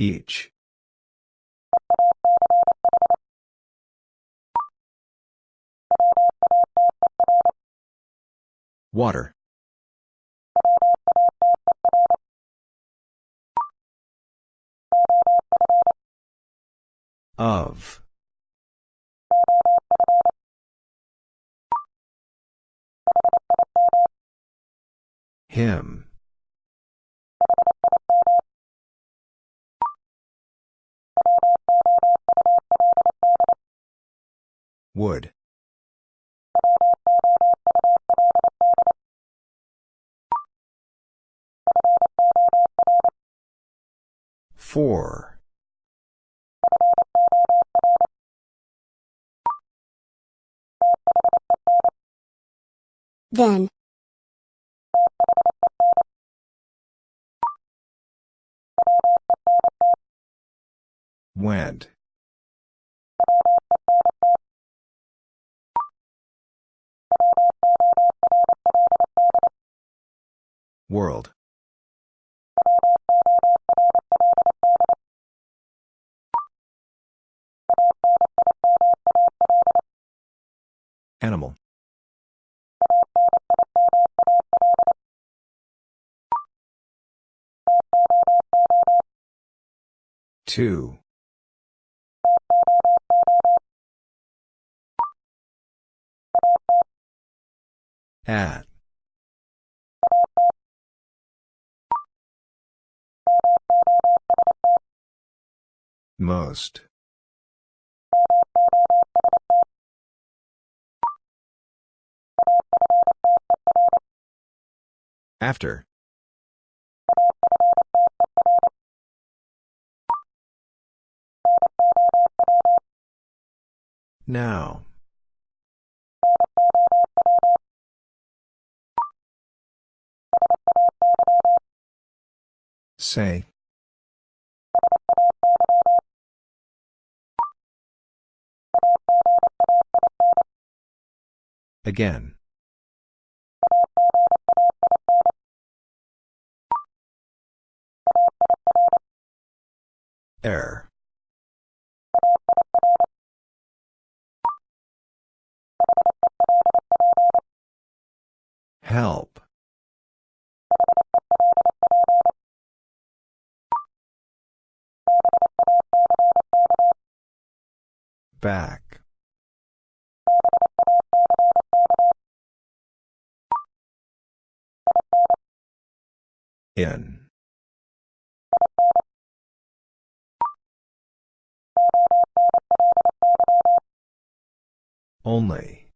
Each. Water. Of. Him. Would. Four. Then. Went. World. Animal. Two. At. Most. After. Now. Say. Again. Air. Help. Back. In. Only.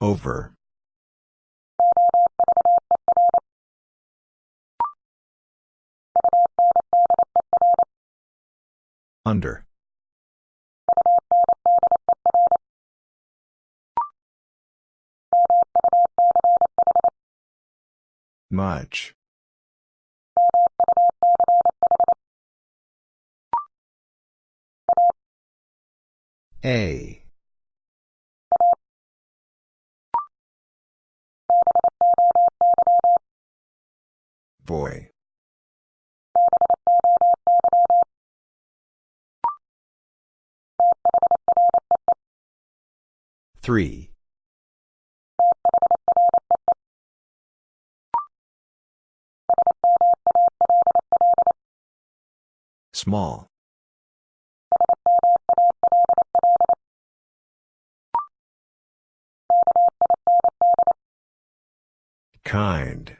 Over. Under. Much. A. Boy. Three. Small. Kind.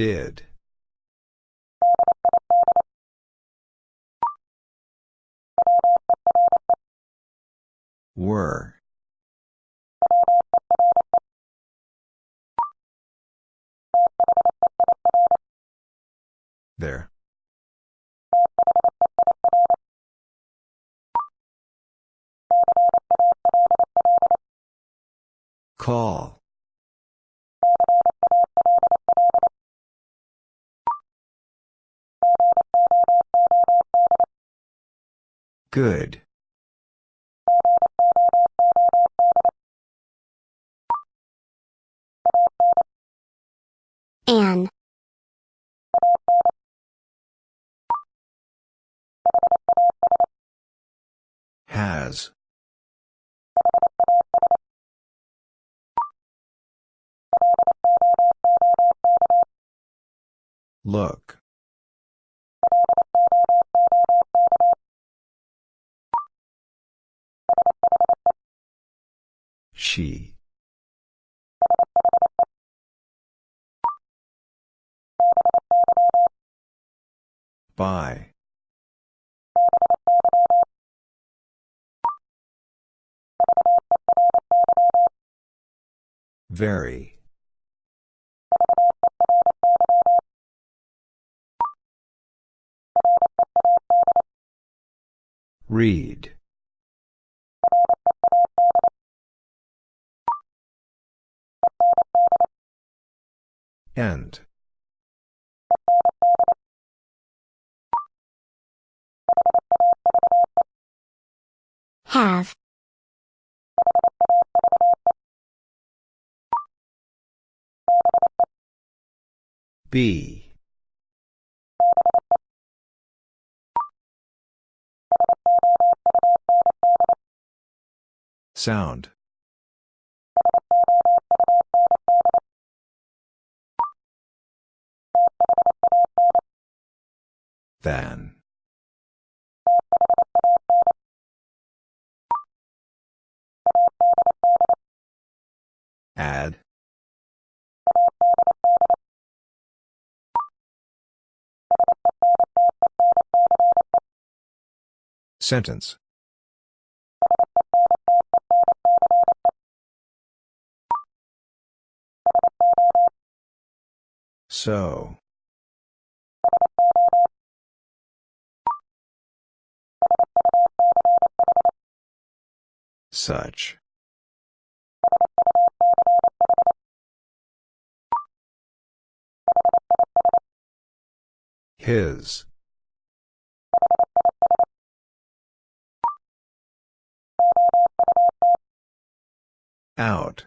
Did. Were. There. Call. Good. An. Has. Look. She. By. Very. Read. End. Have. Be. Sound. Than. Add. Sentence. So. Such. His. Out.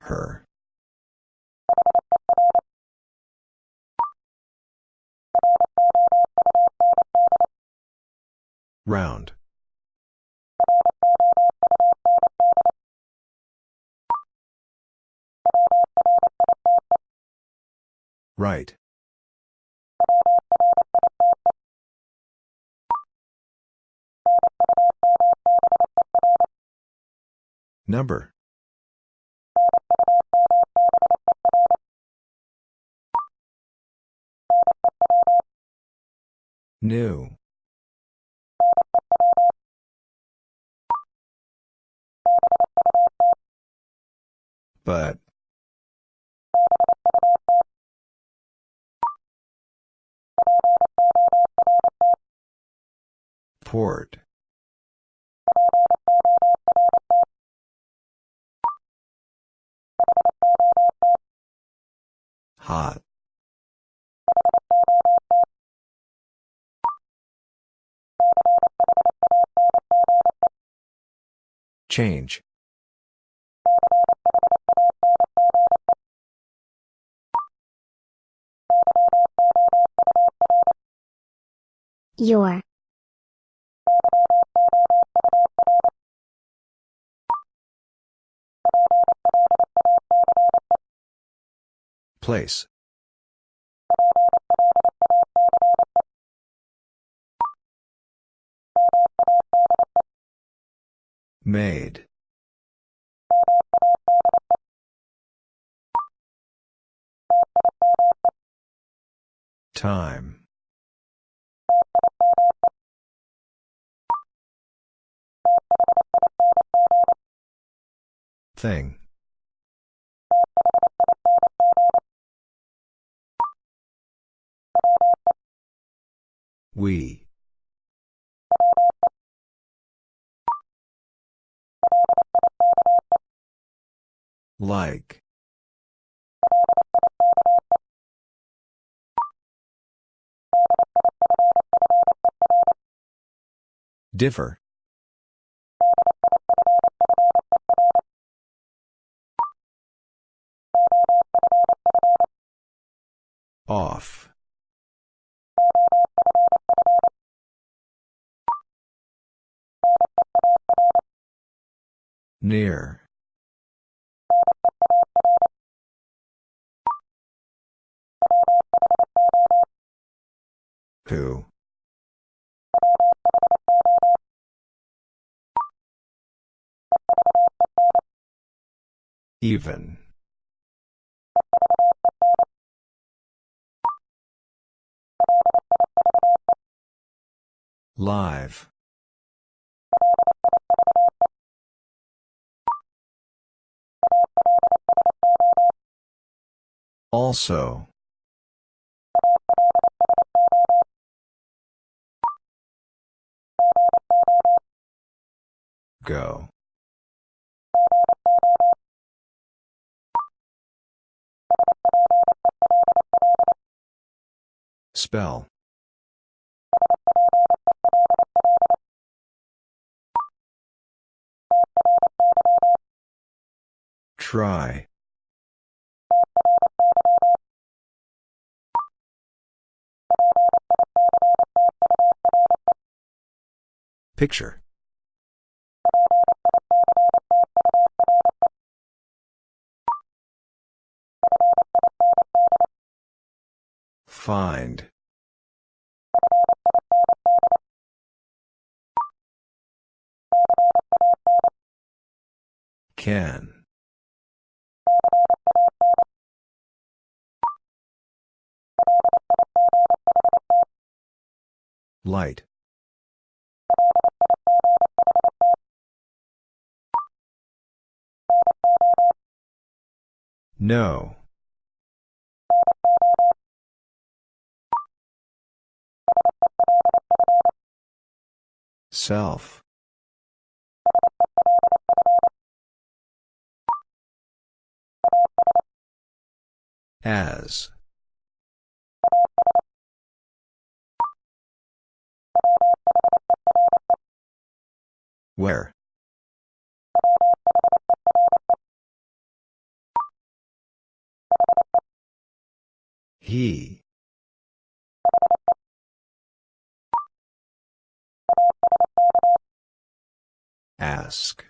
Her. Round. Right. Number. New. But. Port. Hot. Change. Your. Place. Made. Time. Thing. We. Like. Differ. Off. Near. Who? Even. Live. Also. Go. Spell. Try. Picture. Find. Can. Light. No. Self. As. Where? He. Ask.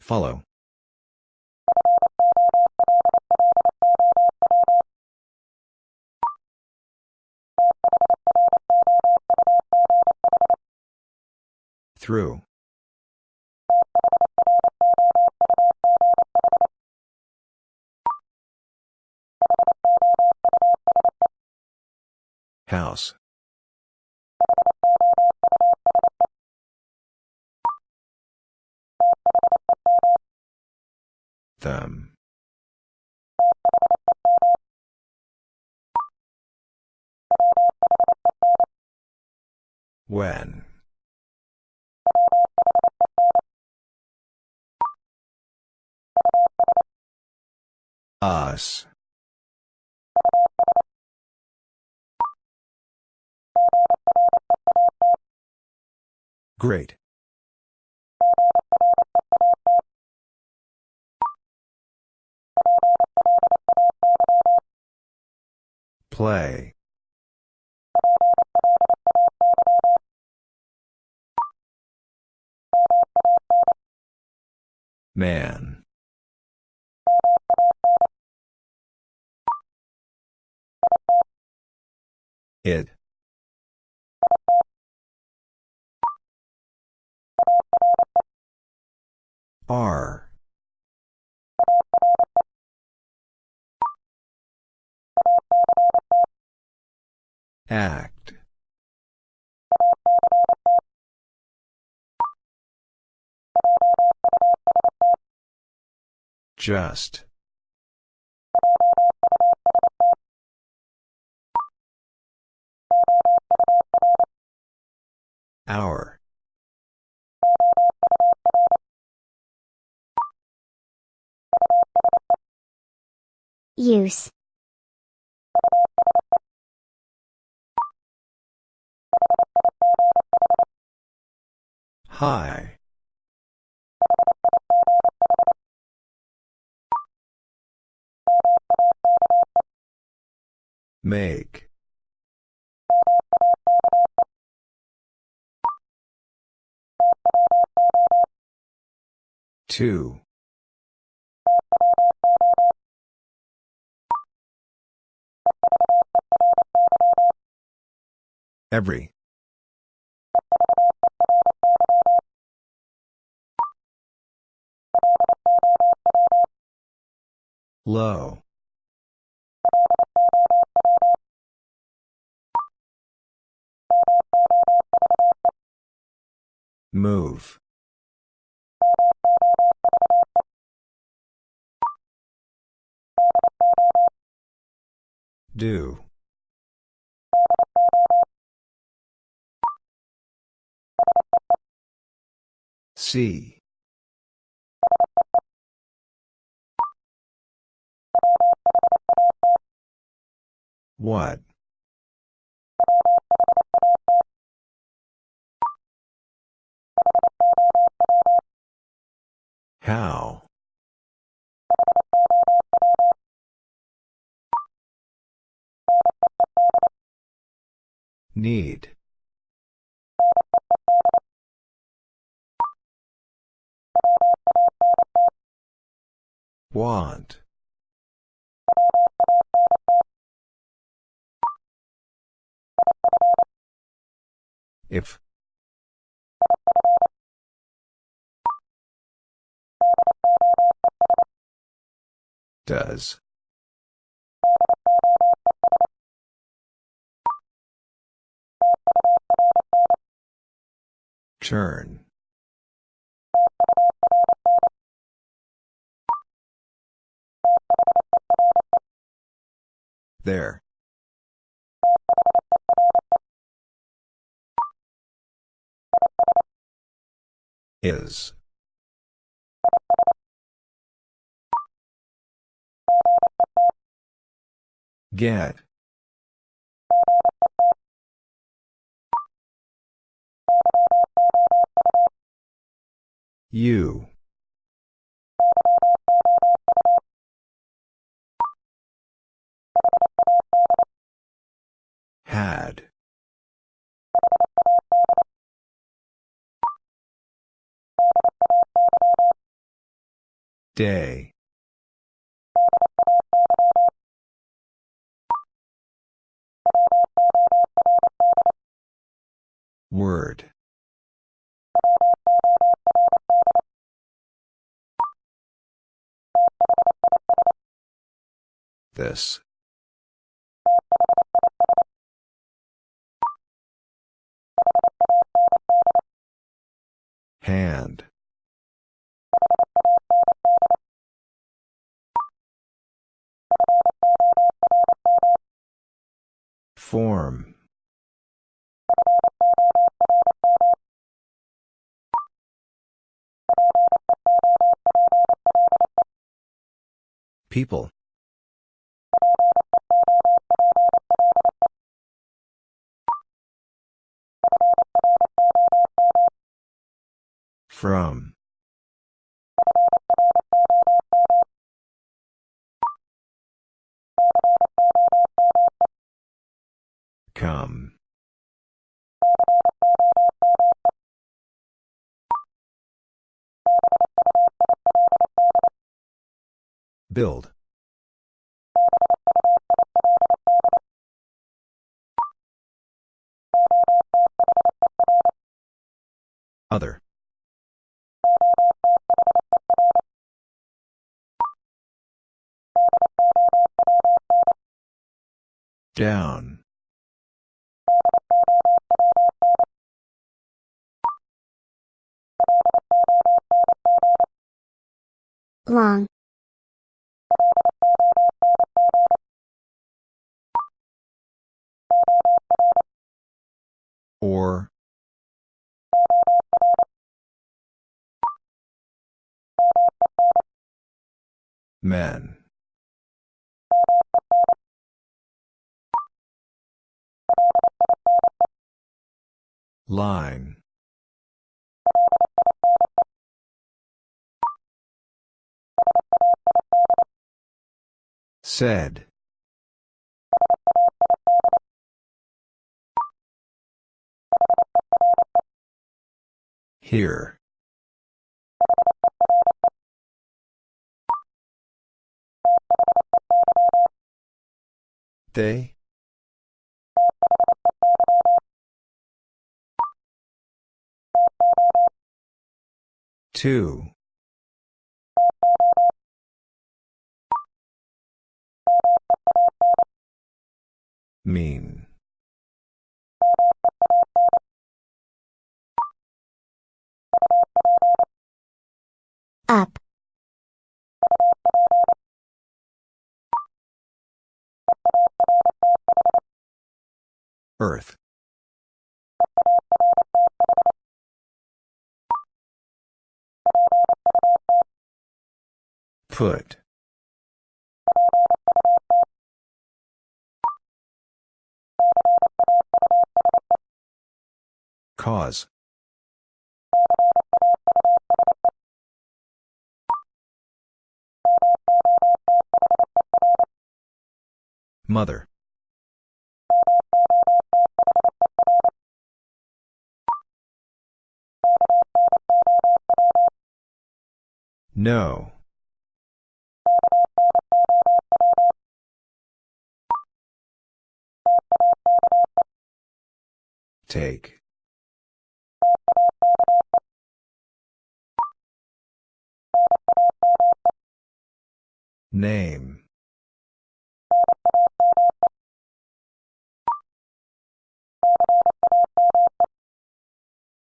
Follow. Through. House. Them. When. Us. Great. Play. Man. It. R. Act. Just. Hour. Use. High. Make. Two. Every. Low. Move. Do. See. What? How? Need. Want. If. Does. Turn. There. Is. Get. You. Had. Day. Word. This. Hand. Form. People. From. Come. Build. Other. Down. long or. Men. Line. Said. Here. They? Two. Mean. Up. Earth. Put. Cause. Mother. No. Take. Name.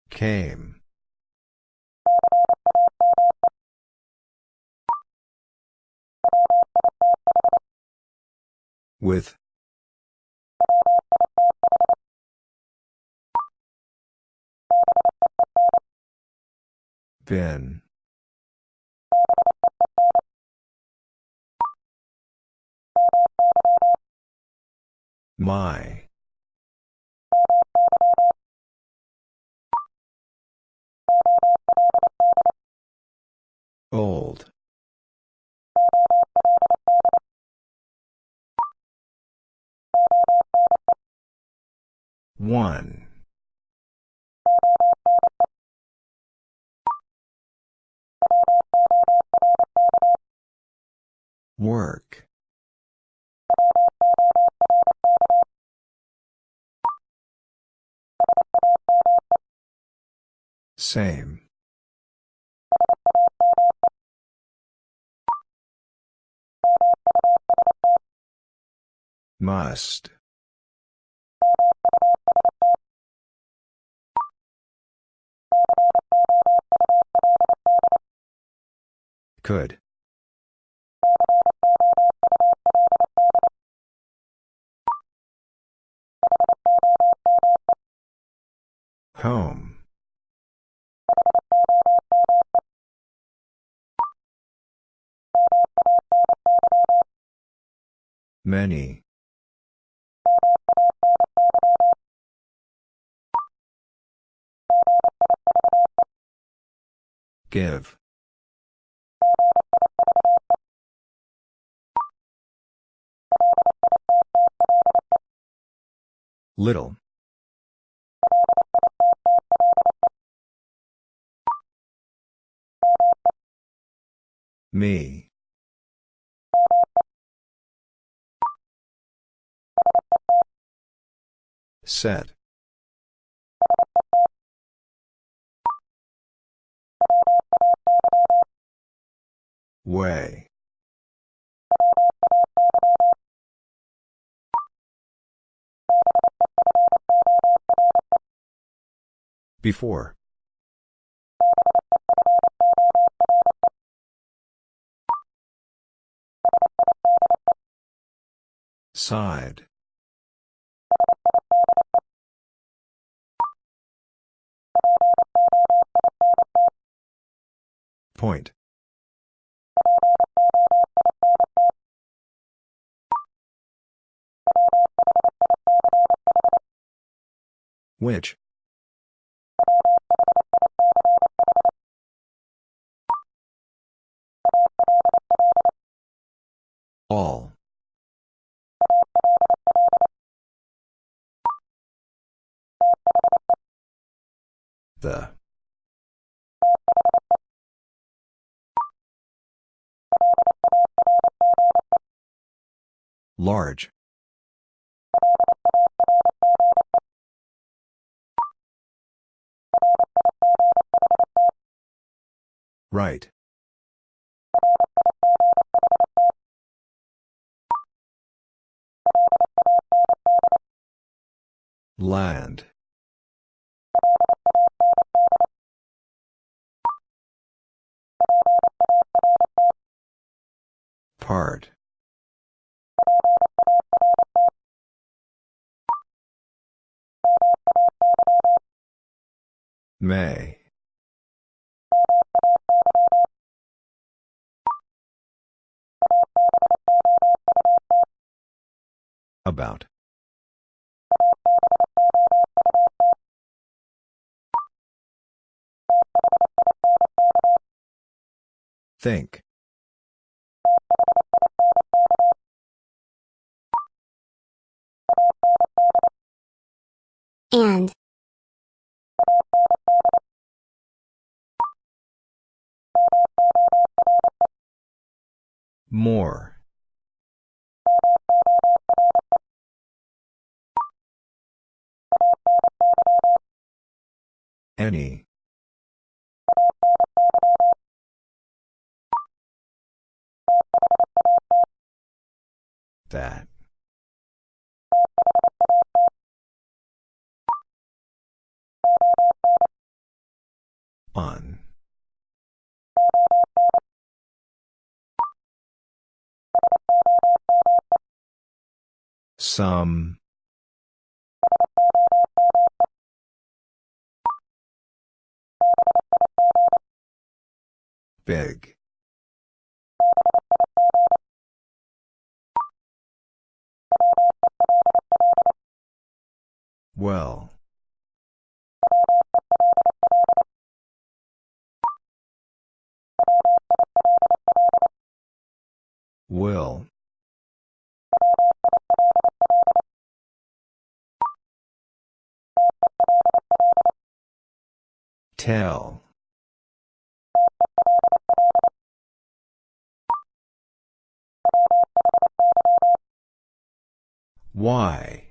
Came. With. Been. My. Old. One. Work. Same. Must. Could. Home. Many. Give. Little. Me. Set. Way. Before. Side. Point. Which? All. The. Large. Right. Land. Part. May. About. Think. And. More. Any. That. On. Some. Big. Well. Will. Tell. Why?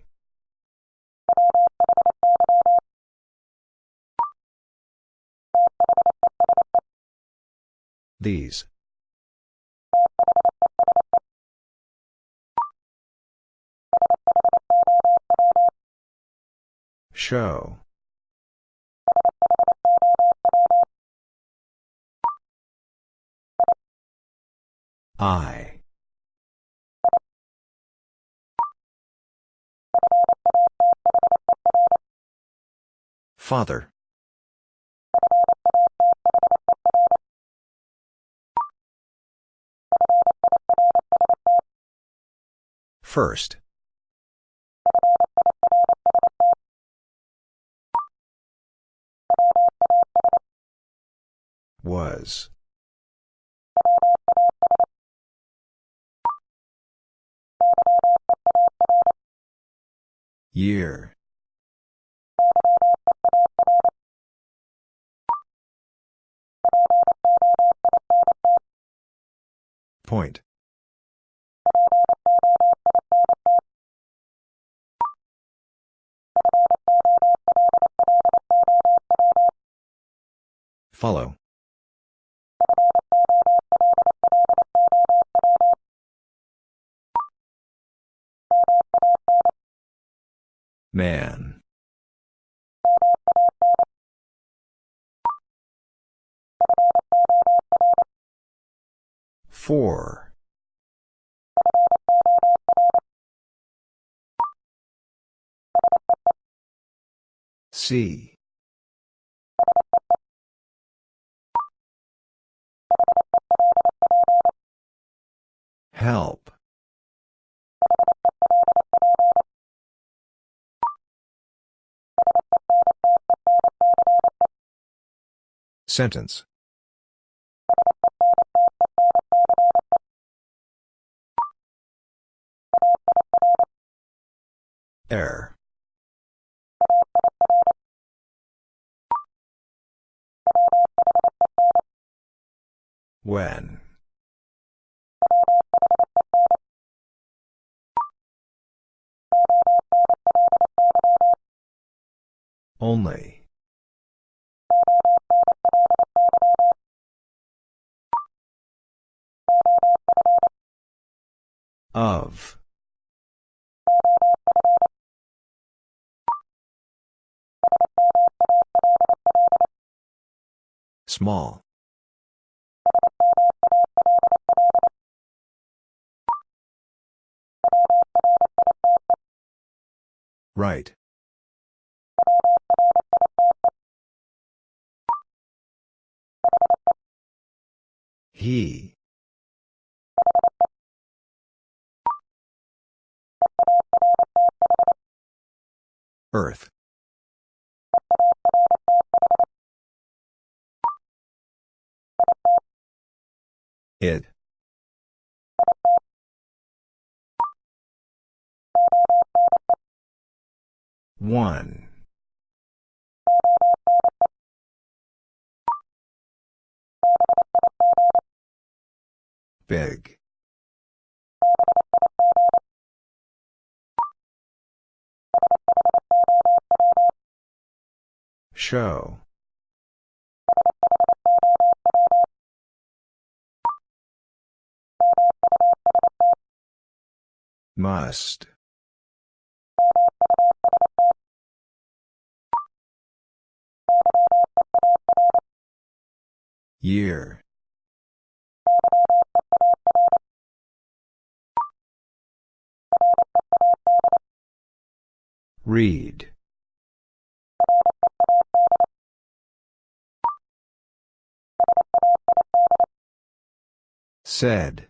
These. Show. I. Father. First. Was. Year. Point. Follow. Man. Four. C. Help. Sentence Error. When. Only. Of. Small. Right. He. Earth. It. One. Big. Show. Must. Year. Read. Said.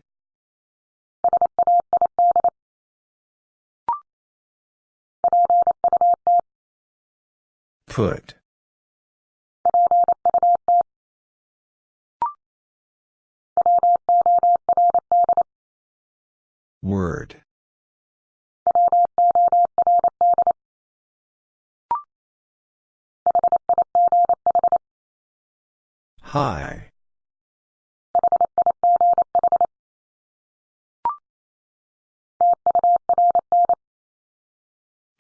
Put. Word. High.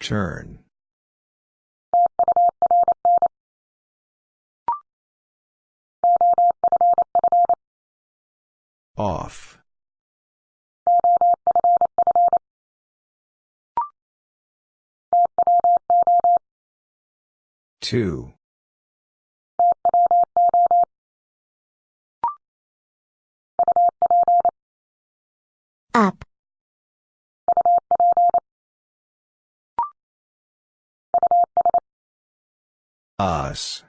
Turn. Off. Two. Up. Us.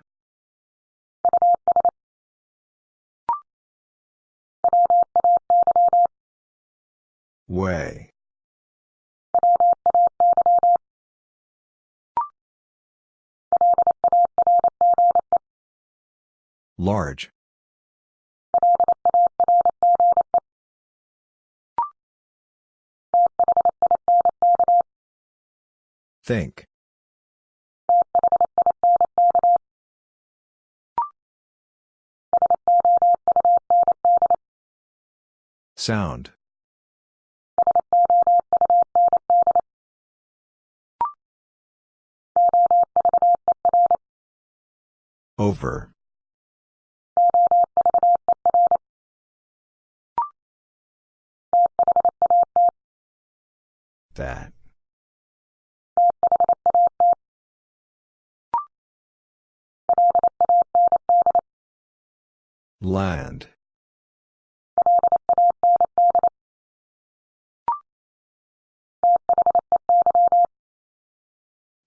Way. Large. Think. Sound. Over. That. Land.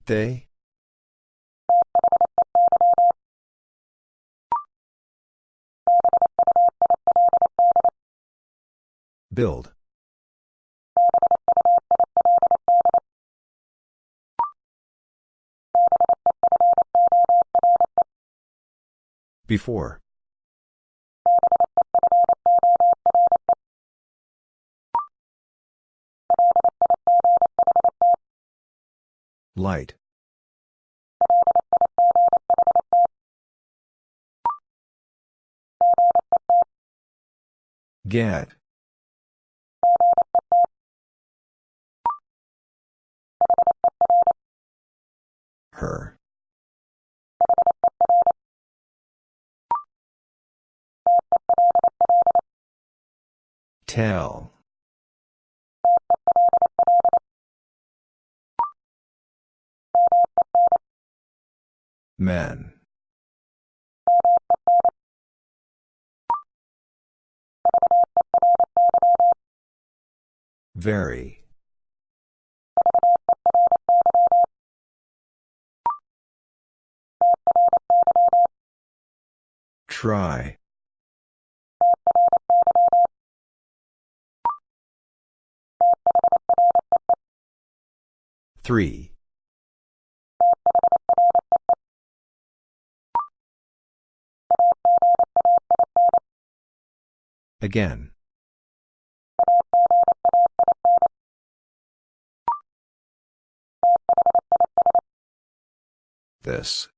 They? Build. Before. Light. Get. Her. Tell. Men. Very. Try. Three. Again. This.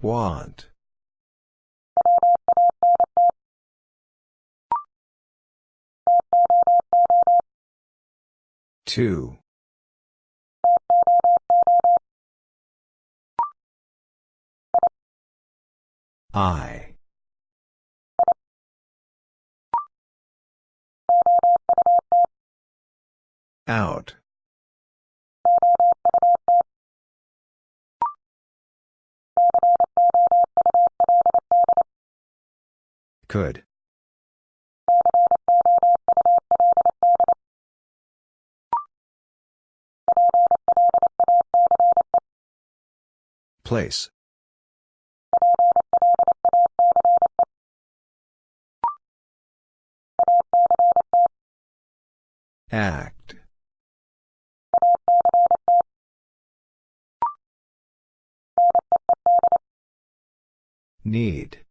Want. Two. I. Out. Could. Place. Act. Need.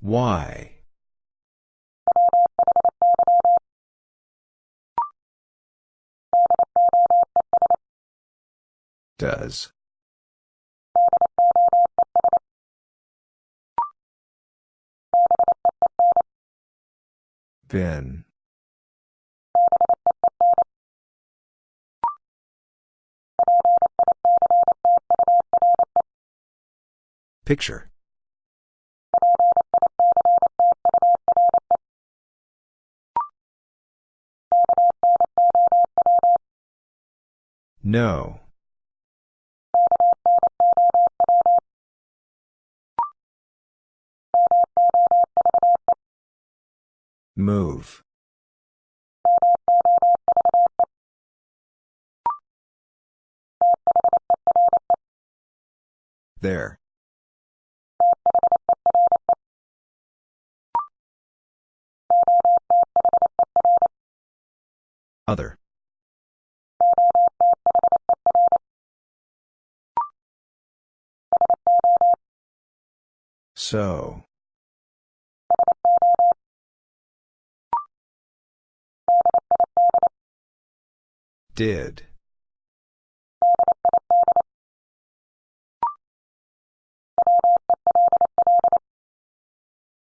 Why? Does. Been. Picture. No. Move. There. Other. So. Did.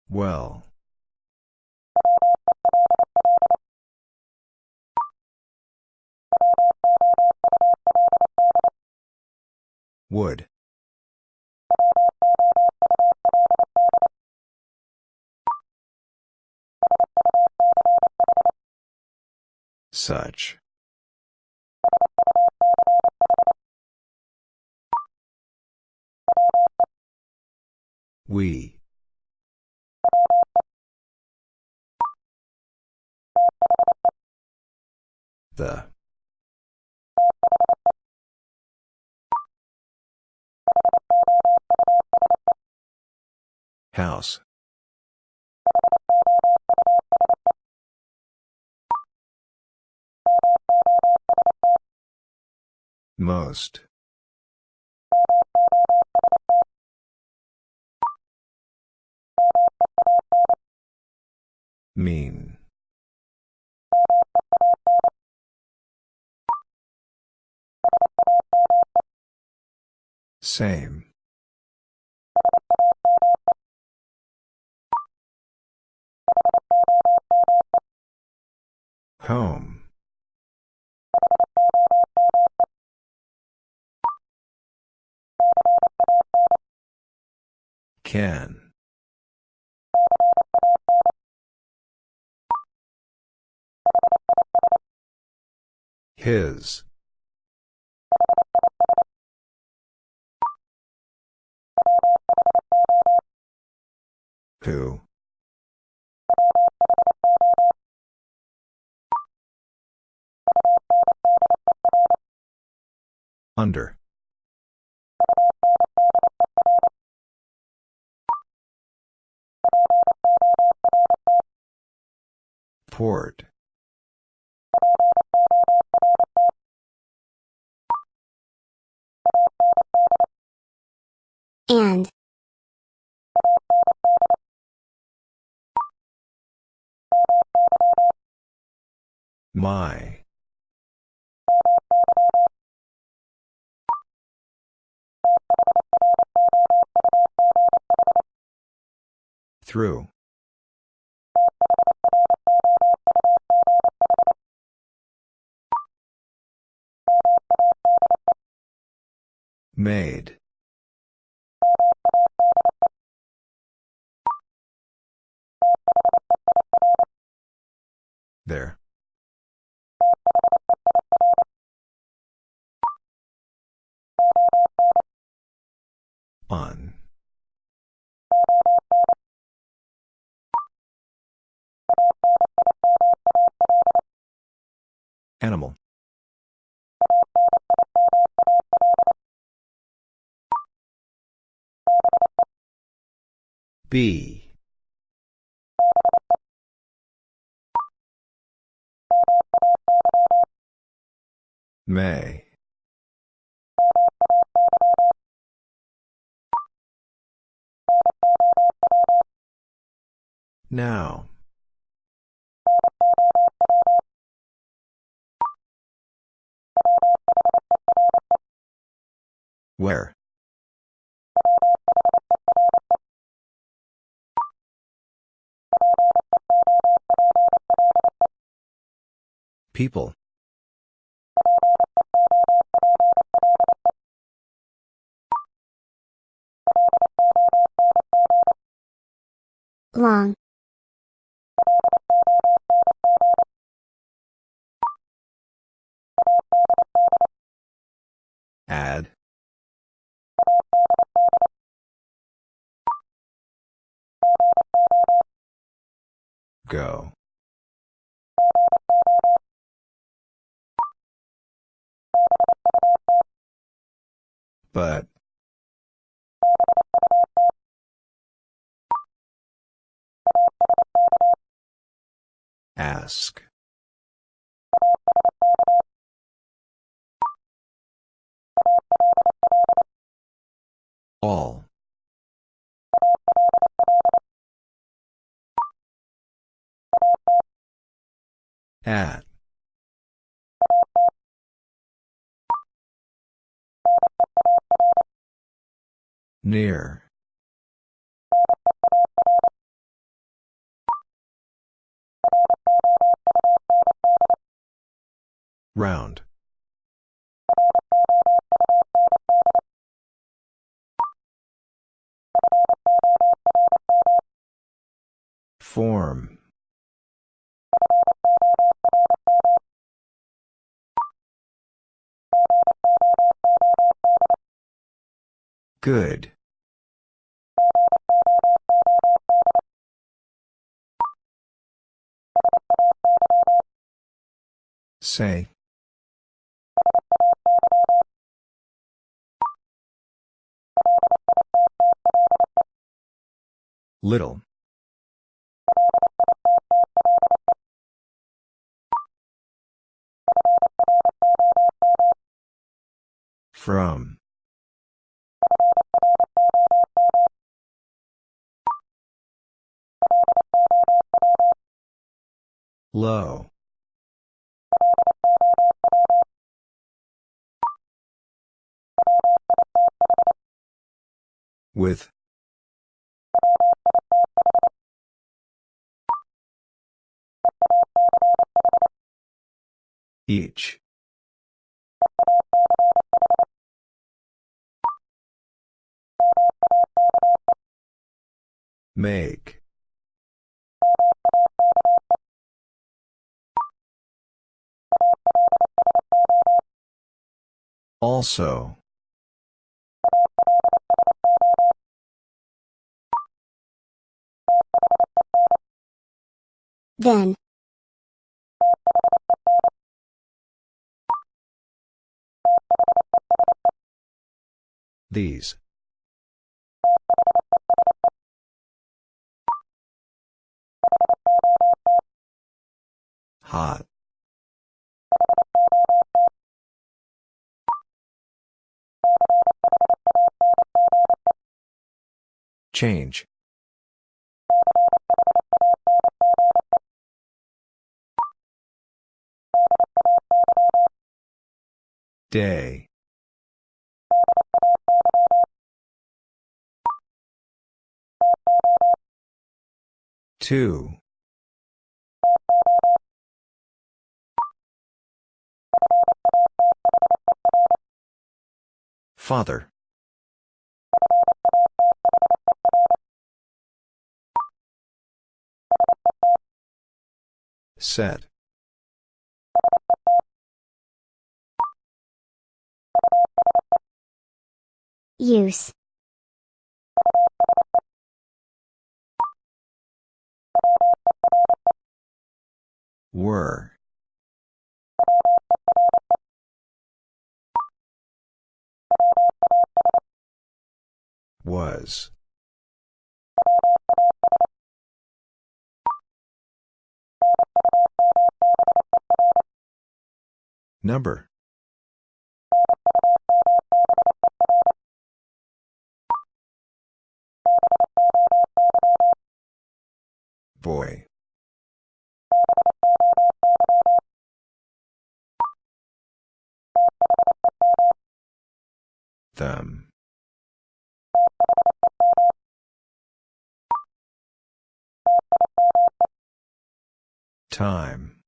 Well. Would. Such. We. The. House. Most. Mean. Same. Home. Can. His. Who? Under. Port. And. My. Through. Made. There. On. Animal. B. May. Now. Where? People. Long. Add. Go. But. Ask. All. At. Near. Round. Form. Good. Say. Little. From. Low. With. Each. Make. Also. Then. These. Hot. Change. Day. Two. Father. Set. Use. Were. Was. Number. Boy. Them. Time.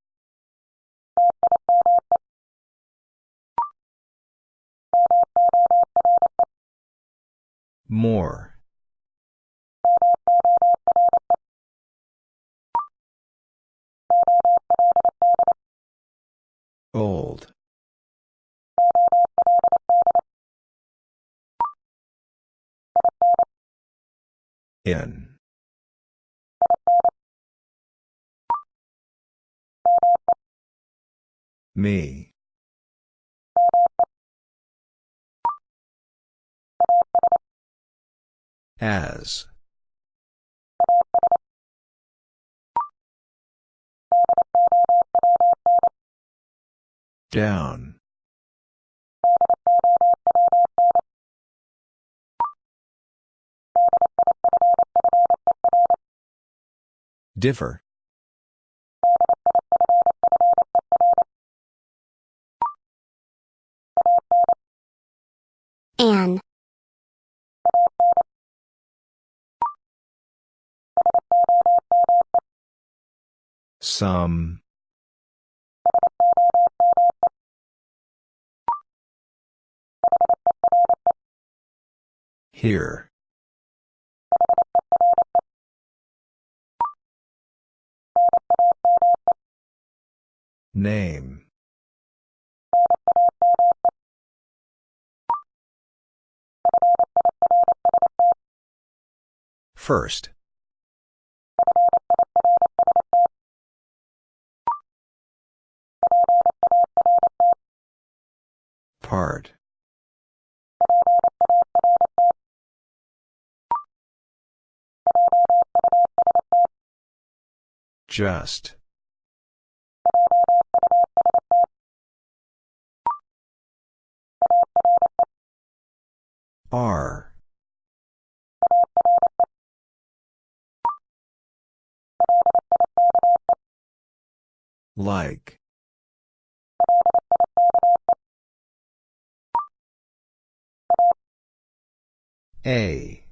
More. Old. In. Me. As. Down. Differ. An. Some. Here. Name. First. Part. Just. R. Like. A.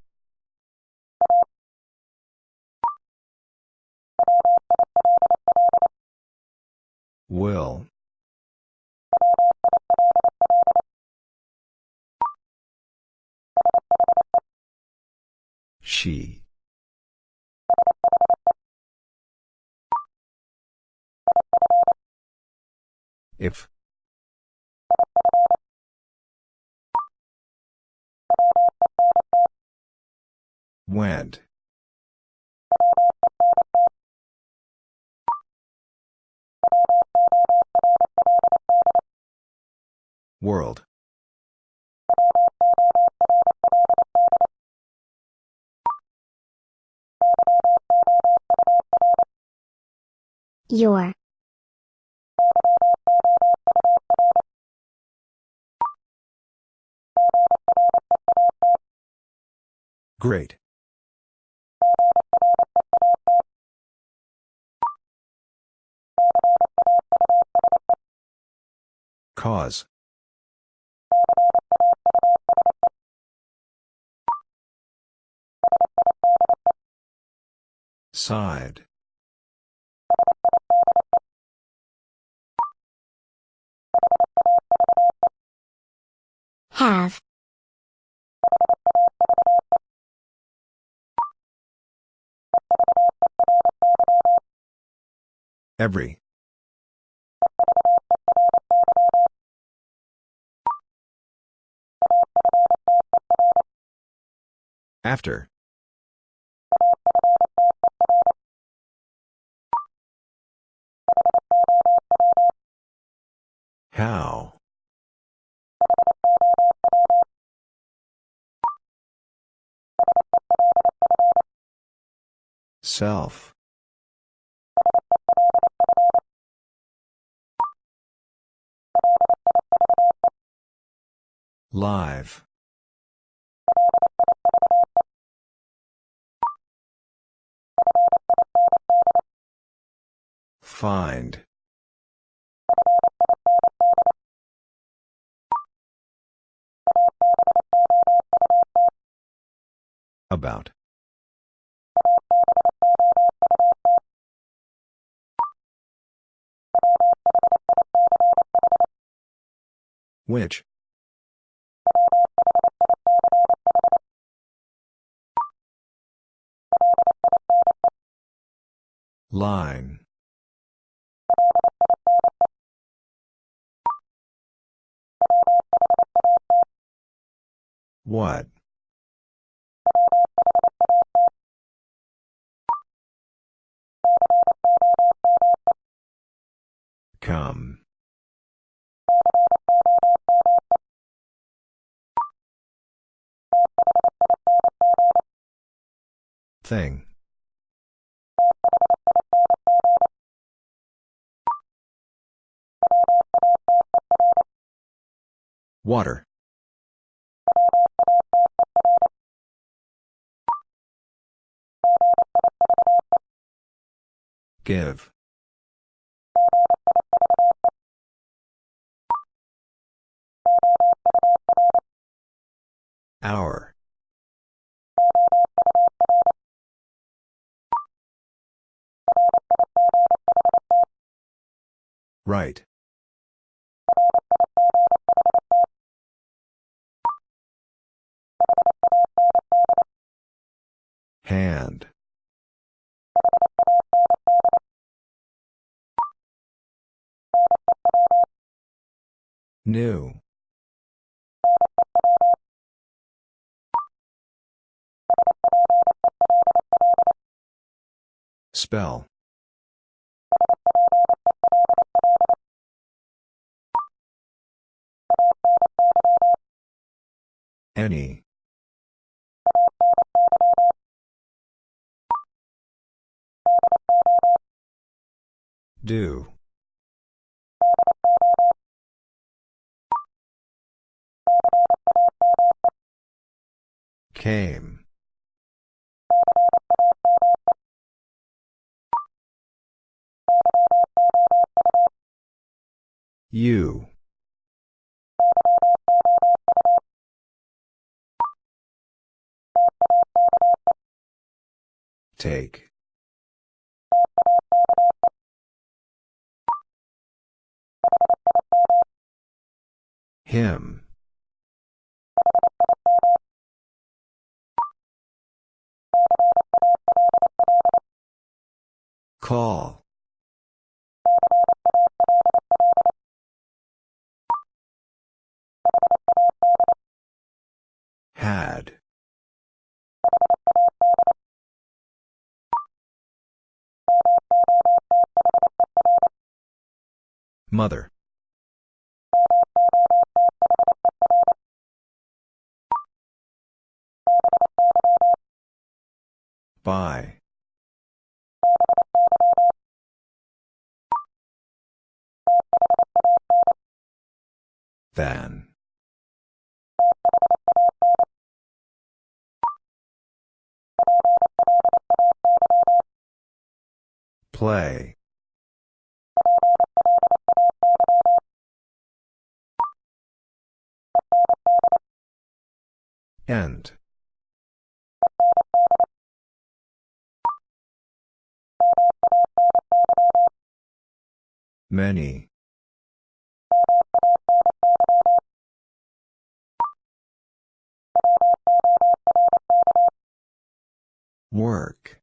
Will. She. If. Went. World. Your. Great. Cause. Side. Have. Every. After. How? Self. Live. Find. About. Which? Line. What? Come. Thing. Water. Give. Hour. Right. Hand. New. Spell. Any. Do. Came. U Take. Him. Call. Had. Mother. By. Than. Play. End. Many. Work.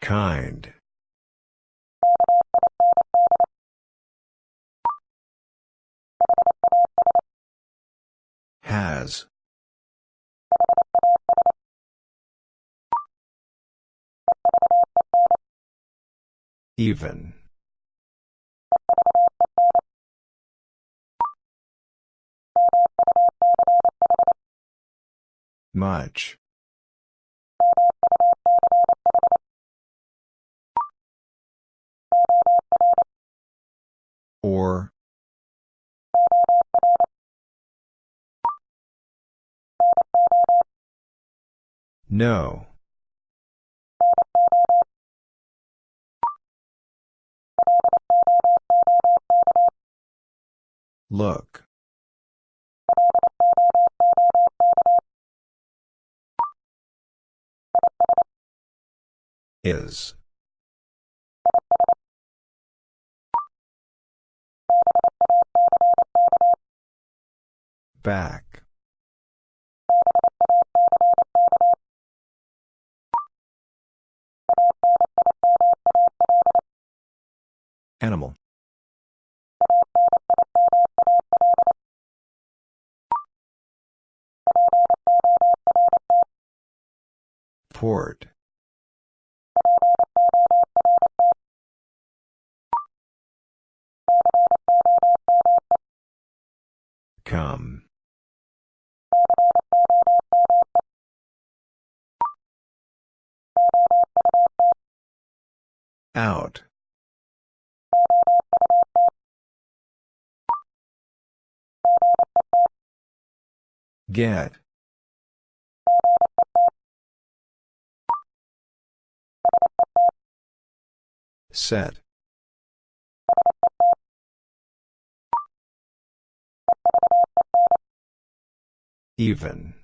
Kind. Has. Even. Much. Or. No. Look. Is. Back. Animal. Port. Come. Out. Get. Set. Even.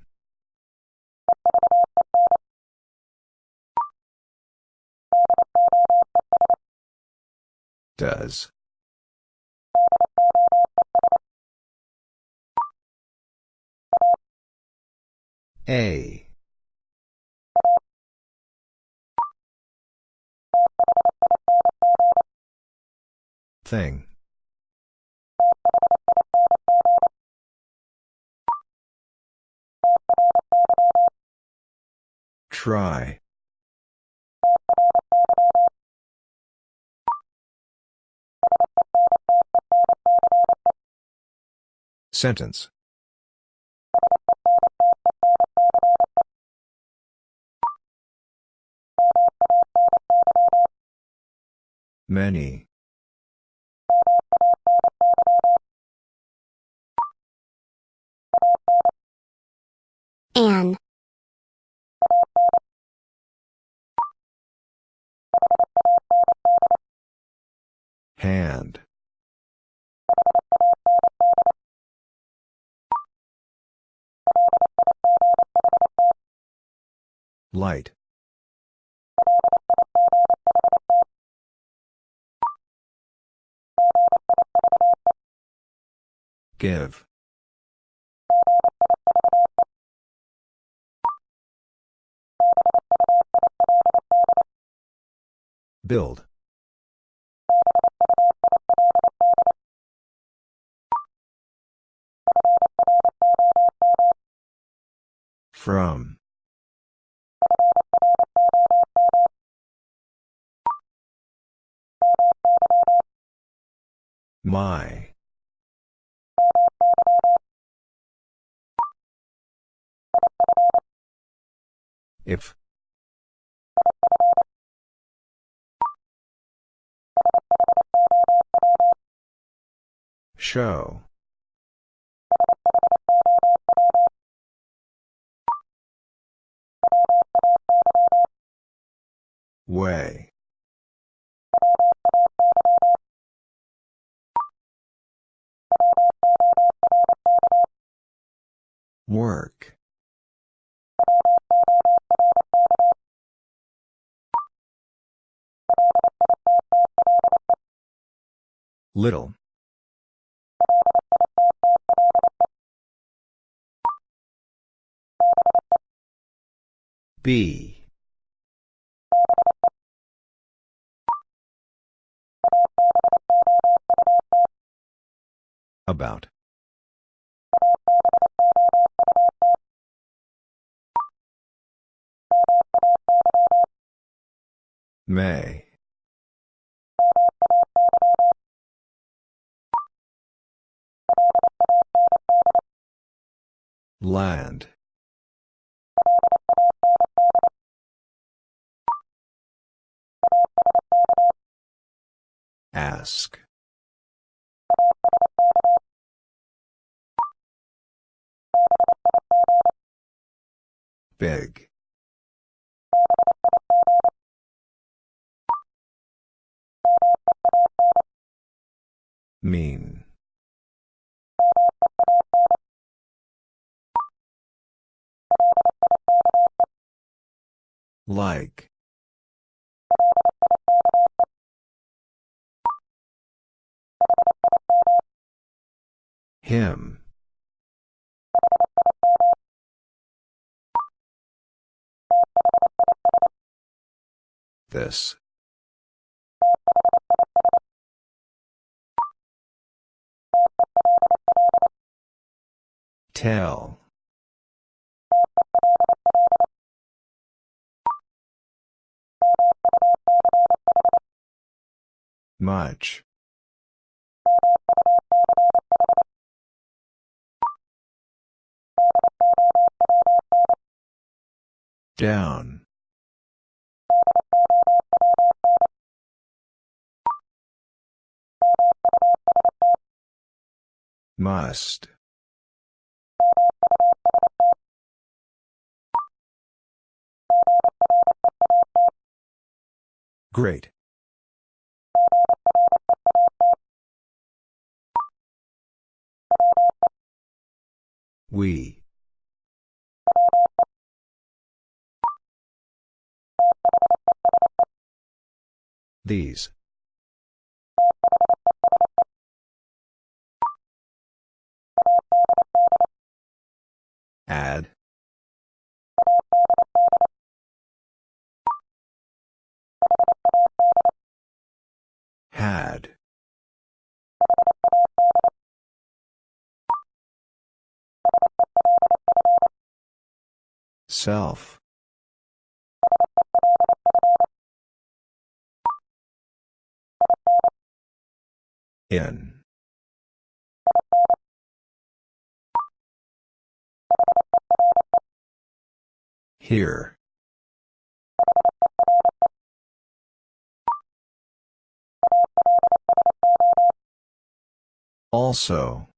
Does. A. Thing. Try. Sentence. Many. Hand. Light. Give. Build. From. My. If. Show. Way. Work. Little. B. About. May. Land. Ask. Big. Mean. Like. Him. This. Tell. Much. Down. Must. Great. We. These. Add. Had. Self. In. Here. Also.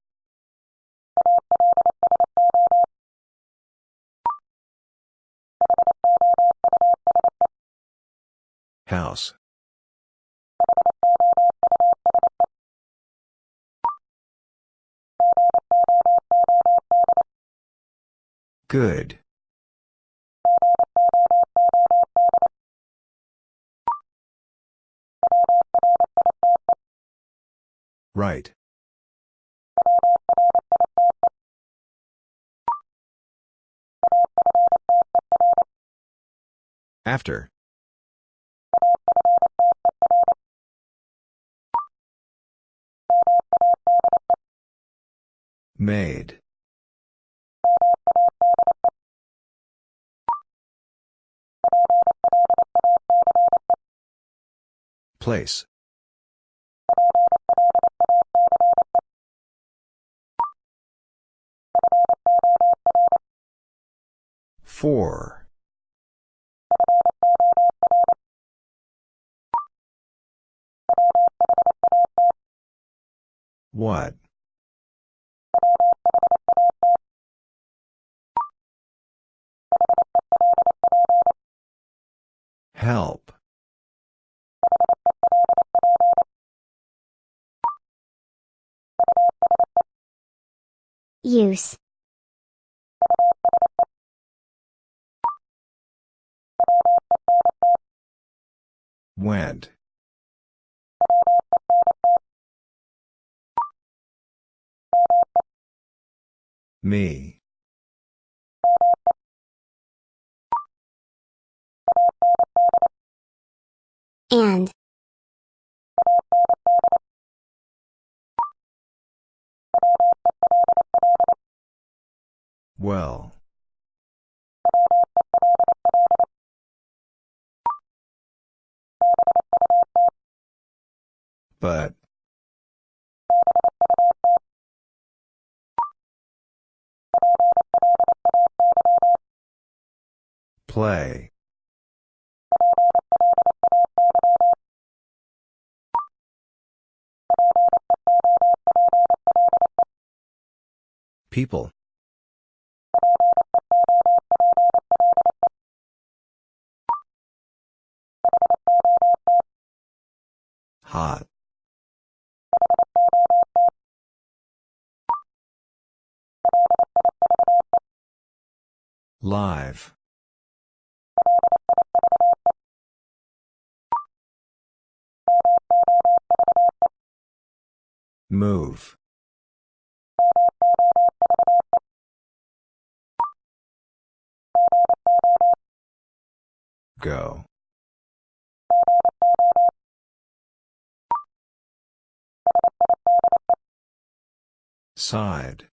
House. Good. Right. After. Made. Place. Four. What? Help. Use. Went. Me. And. Well. But. Play. People. Hot. Live. Move. Go. Side.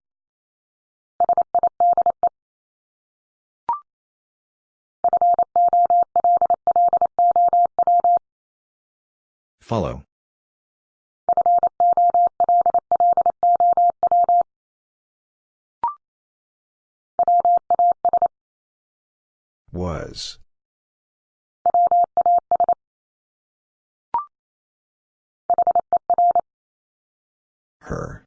Follow. Was. Her.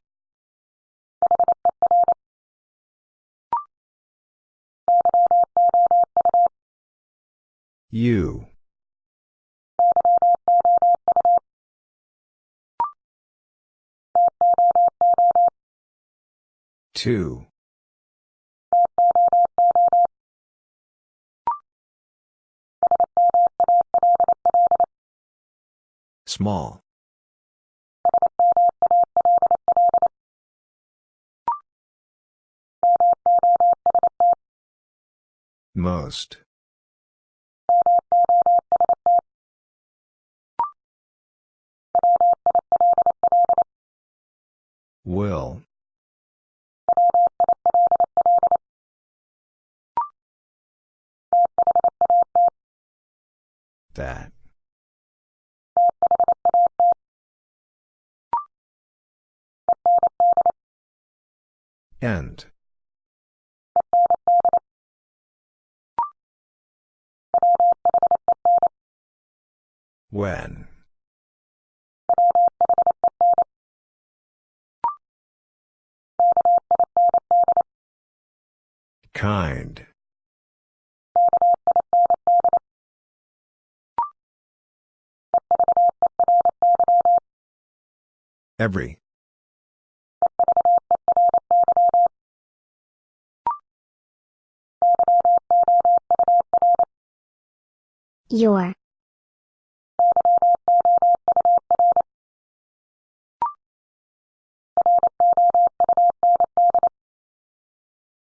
You. Two. Small. Most. Will. That. End. When. Kind. Every. Your.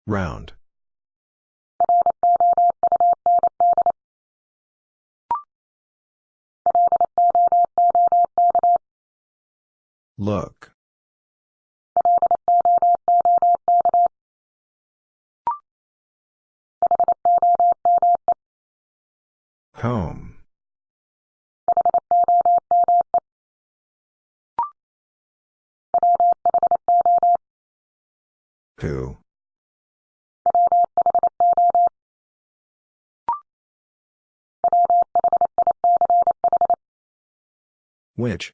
Round. Look. Home. Who? Which?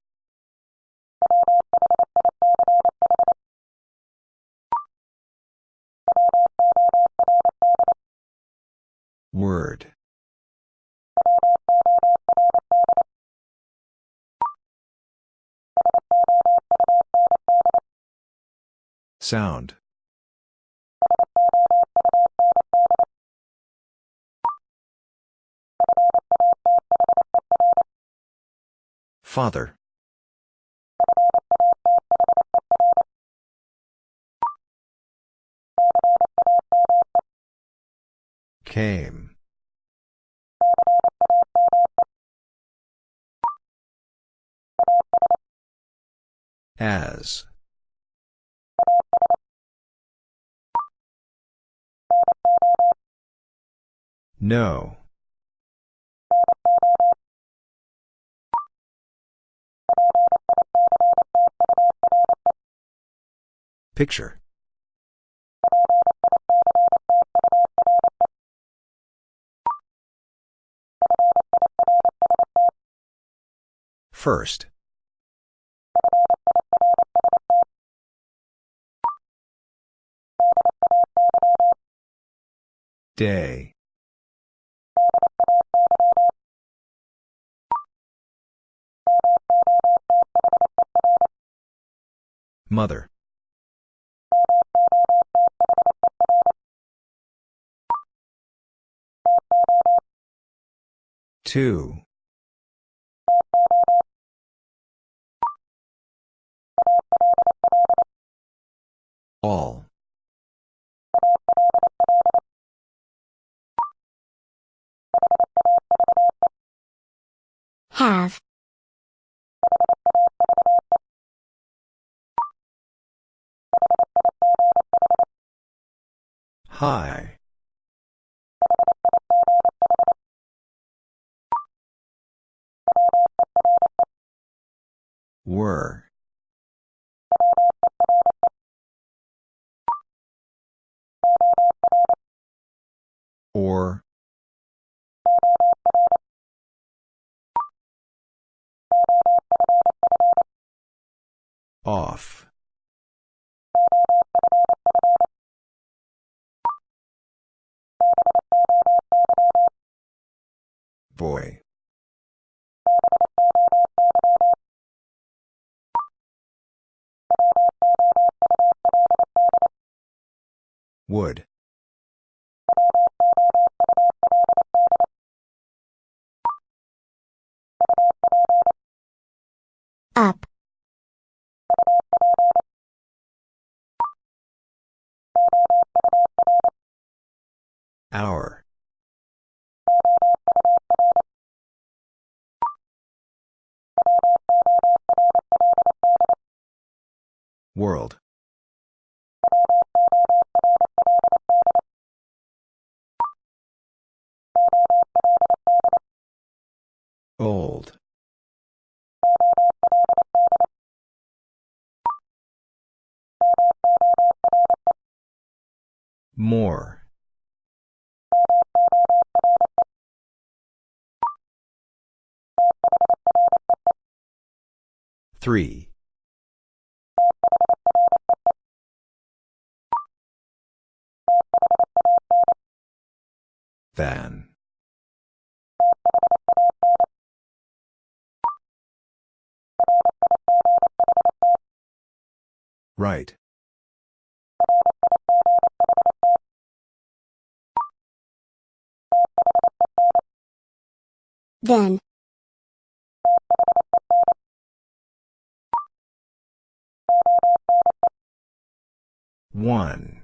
Word. Sound. Father. Came. As. No. Picture. First. Day. Mother. Two. All. Have. High. Were. Or. Off. Boy. Would. World. Old. More. Three. Than. Right. Then. One.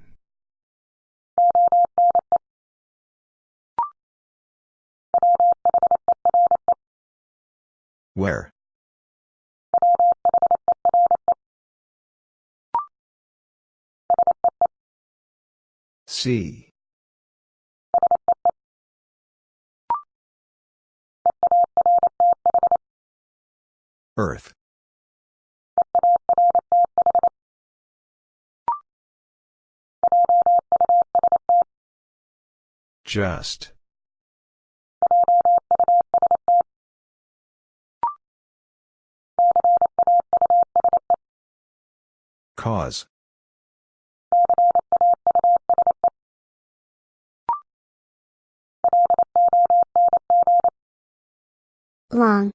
Where? C. Earth. Just. Cause. Long.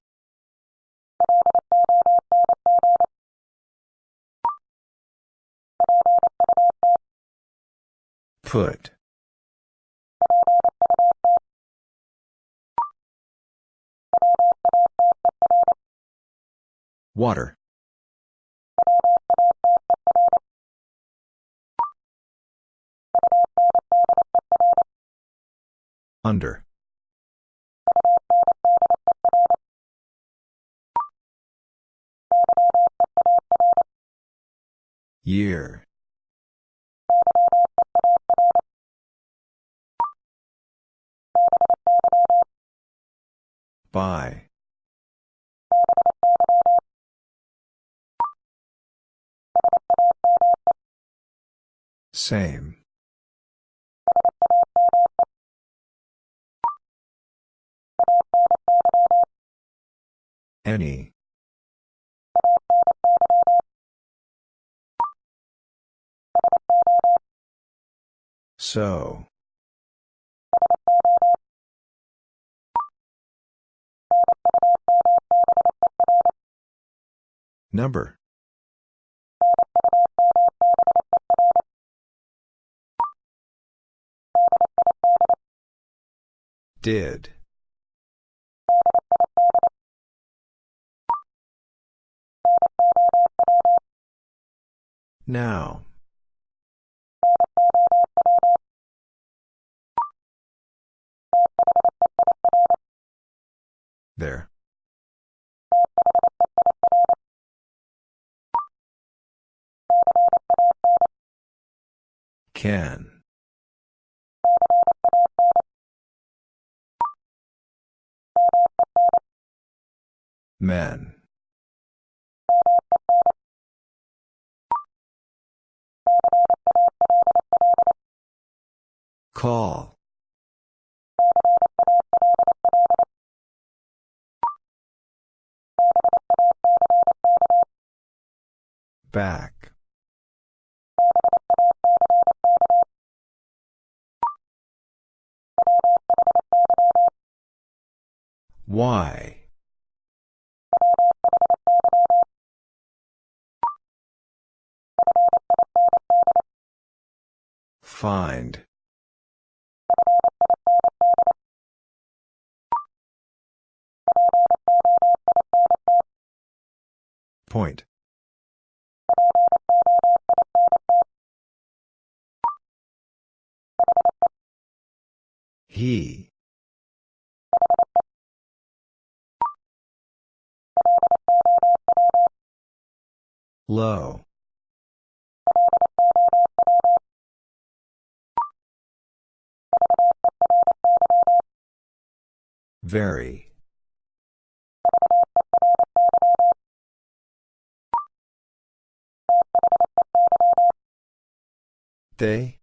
Put. Water. Under. Year. By. Same. Any. So. Number. Did. Now. There. Can. Men. Call. Back. Why? Find. Point. He. Low. Very. They?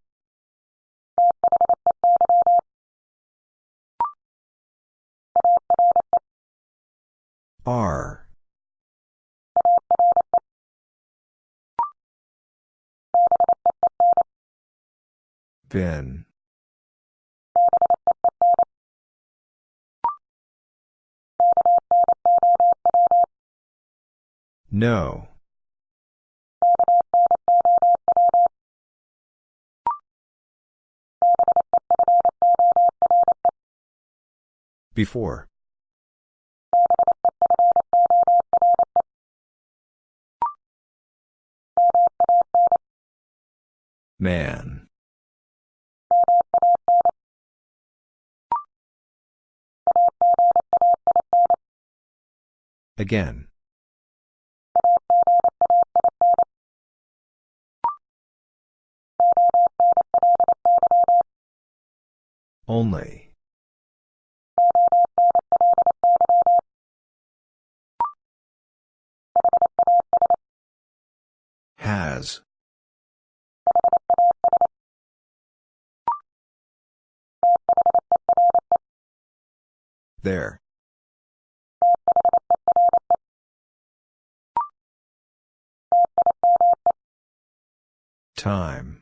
Are. Been. No. Before. Man. Again. Only. Has. There. Time.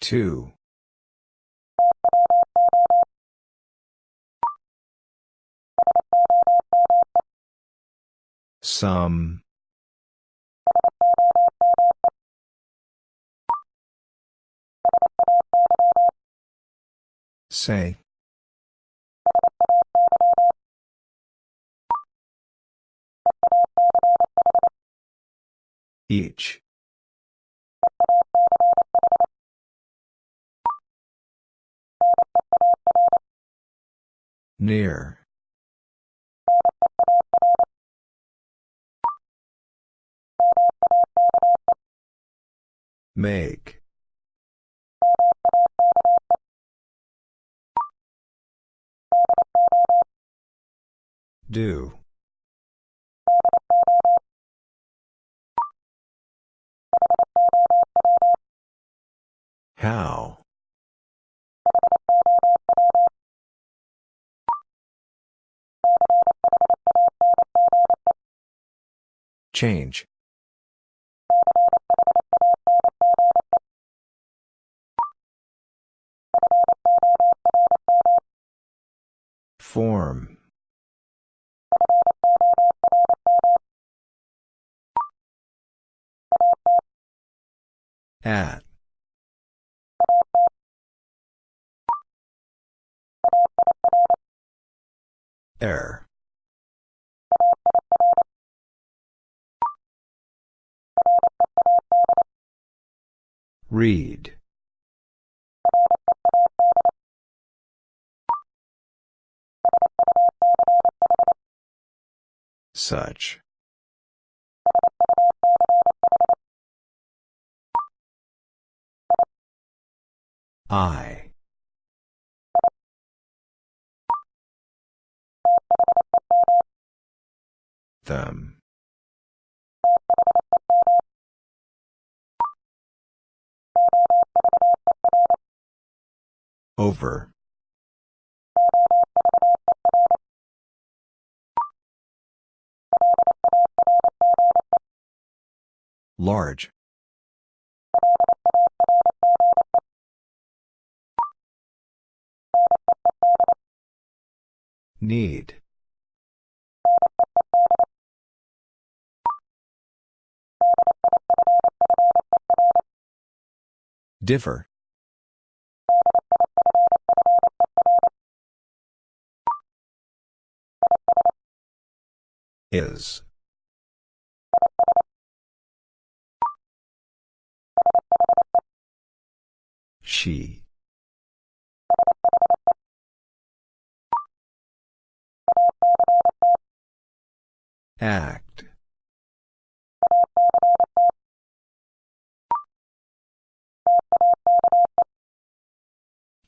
Two. Some. Say. Each. Near. Make. Do. How? Change. Form. At. Air. Read. Such. I. Them. Over. Large. Need. Differ. Is. She. Act.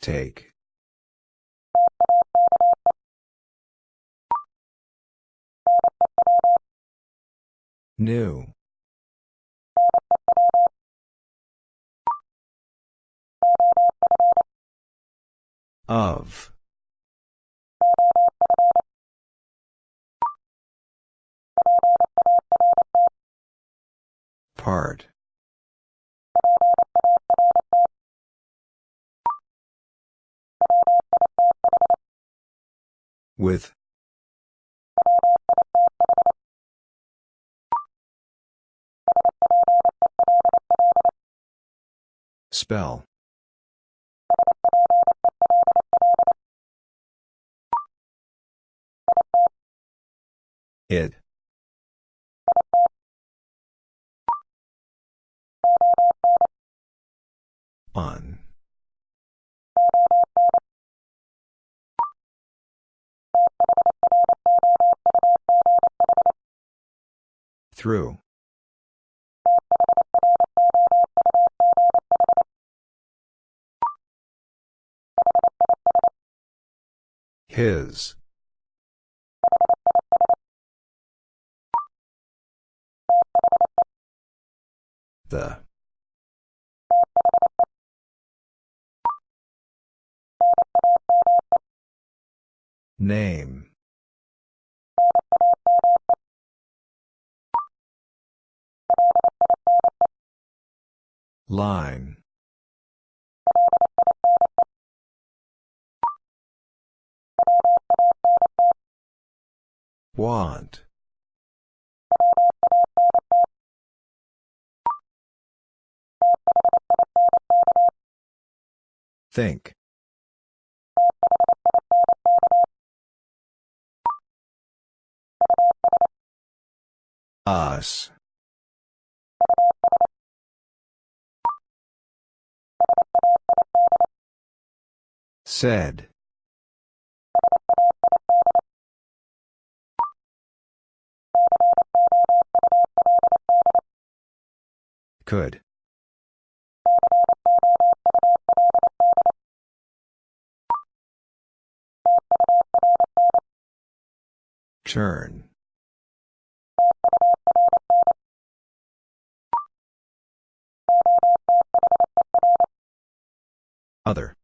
Take. New. Of. Part. With. Spell. It. On. Through. His. The. Name. Line. Want. Think. Us. Said. Could. Turn. Other.